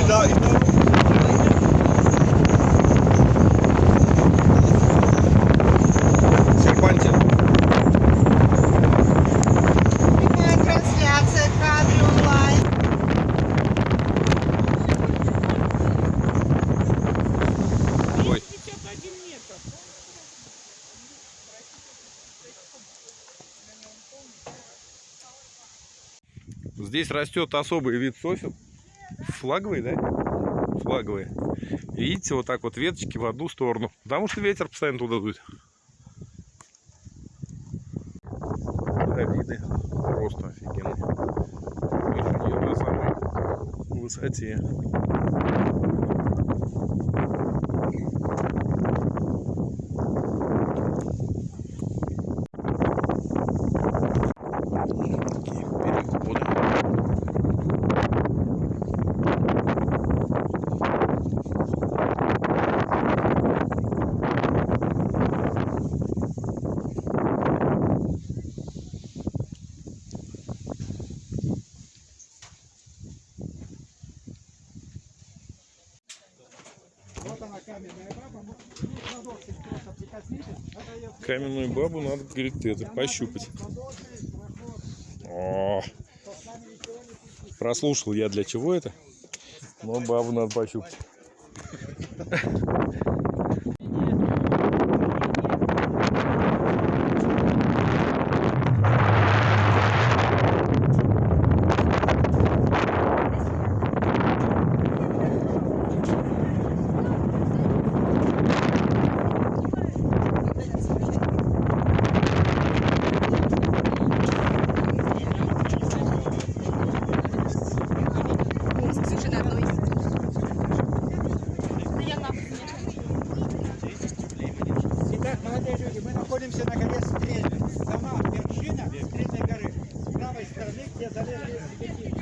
И да, и. Ой. Здесь растет особый вид сосен. Флаговый, да? Флаговые. Видите, вот так вот веточки в одну сторону. Потому что ветер постоянно туда дует. Виды просто офигенные. На самой высоте. Такие переходы. Вот она каменная баба. Ну, ну, ладошкой просто прикоснитесь. Это ее Каменную бабу надо, говорит, это, пощупать. О, прослушал я для чего это. Но бабу надо пощупать. Люди, мы находимся на горе Стрельна. Сама вершина Стрельной горы. С правой стороны, где залезли реки.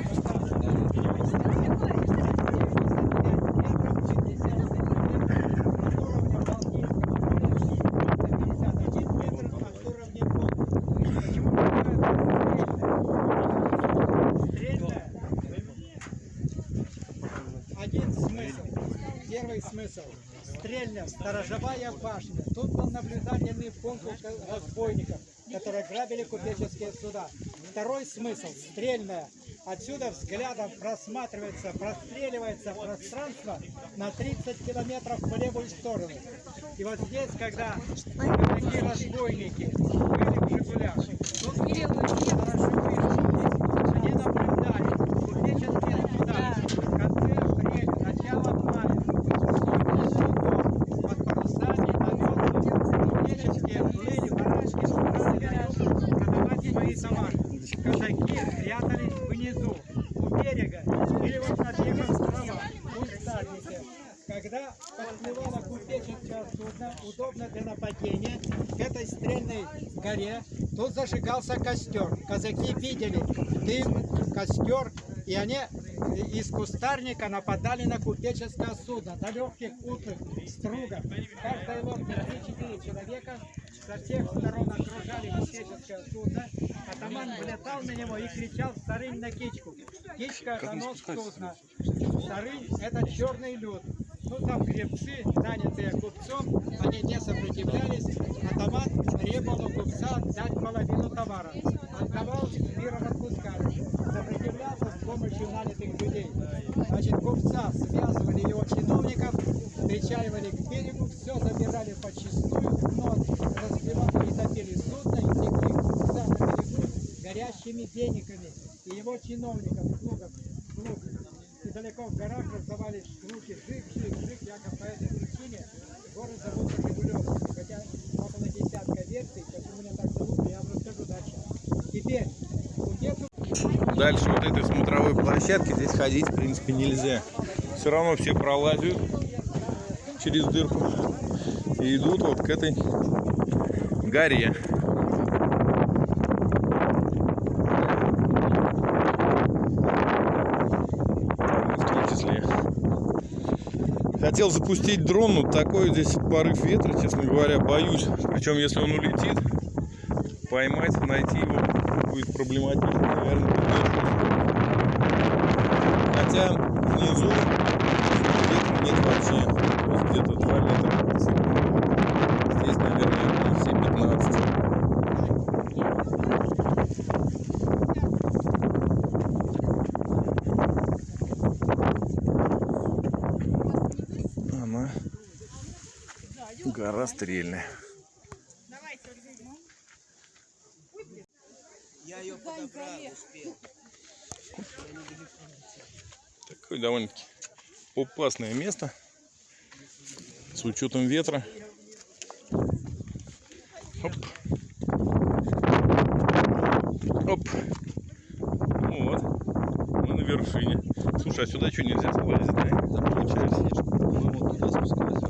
Один смысл. Первый смысл. Стрельня, сторожевая башня. Наблюдательный пункт разбойников, которые грабили купеческие суда. Второй смысл. Стрельная. Отсюда взглядом просматривается, простреливается пространство на 30 километров в левую сторону. И вот здесь, когда такие разбойники были в Жигулях, тут хорошо или вот на тех островах, кустарники. Когда подплывало купеческое судно, удобно для нападения, к этой стрельной горе, тут зажигался костер. Казаки видели дым, костер, и они из кустарника нападали на купеческое судно, до легких утлых стругов. Каждой лодке 3-4 человека со всех сторон окружали купеческое судно. Атаман влетал на него и кричал «Старынь на кичку». Кичка – это нос судна. Старынь – это черный люд. Ну, там гребцы, нанятые купцом, они не сопротивлялись. Атаман требовал у купца дать половину товара. Отдавал, горящими денниками. И его чиновников, слугов, слуг, и далеко в горах раздавались звуки жик, жик, жик, якобы по этой причине город зовут Жигулев. Хотя около десятка версий, почему меня так зовут, я вам расскажу дальше. Теперь, Дальше вот этой смотровой площадки здесь ходить, в принципе, нельзя. Все равно все пролазят через дырку и идут вот к этой горе. Хотел запустить дрон, но такой здесь порыв ветра, честно говоря, боюсь. Причем, если он улетит, поймать, найти его будет проблематично, наверное. Хотя внизу ветра нет вообще. Где-то 2 метра в секунду. Здесь, наверное, ну, 7-15. Она гора стрельная. Такое довольно-таки опасное место с учетом ветра. Оп. Оп. Ну Вот. Мы на вершине. Слушай, а сюда что нельзя залазить, да? Получается. Мы вот туда спускались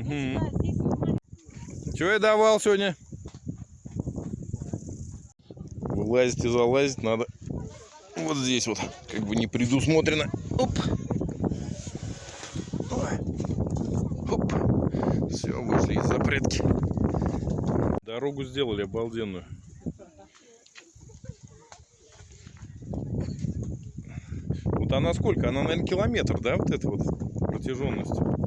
Угу. Что я давал сегодня? Вылазить и залазить надо вот здесь вот, как бы не предусмотрено. Оп. Оп. Все, вышли из запретки. Дорогу сделали обалденную. Вот она сколько? Она, наверное, километр, да, вот эта вот протяженность?